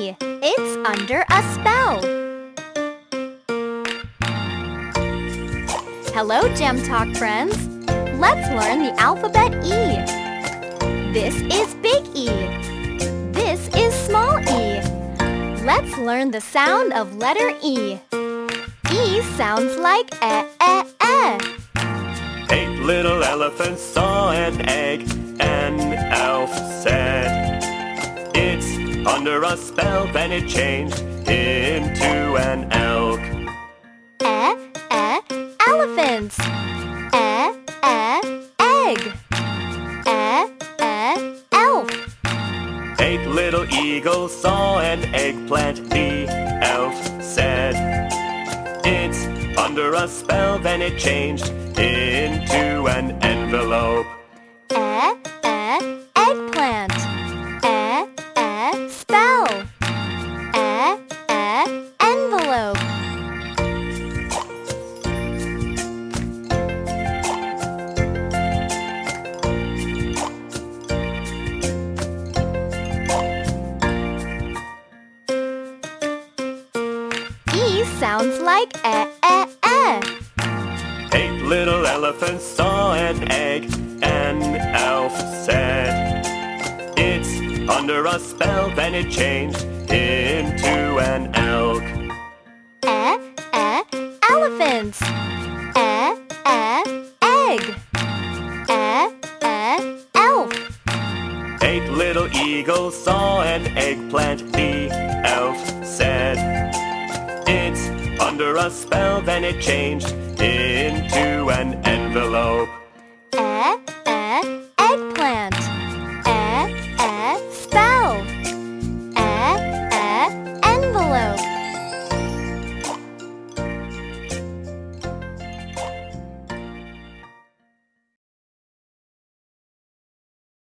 It's under a spell. Hello, Gem Talk friends. Let's learn the alphabet E. This is big E. This is small e. Let's learn the sound of letter E. E sounds like e, e, e. Eight little elephants saw an egg. An elf said, under a spell. Then it changed into an elk. E, e, elephants. E, e, egg. E, e, elf. Eight little eagles saw an eggplant. The elf said, It's under a spell. Then it changed into sounds like e, e, e. Eight little elephants saw an egg. An elf said, It's under a spell. Then it changed into an elk. E, e, elephants. E, e, egg. E, e, elf. Eight little eagles saw an eggplant. The elf said, It's under a spell. Then it changed into an envelope.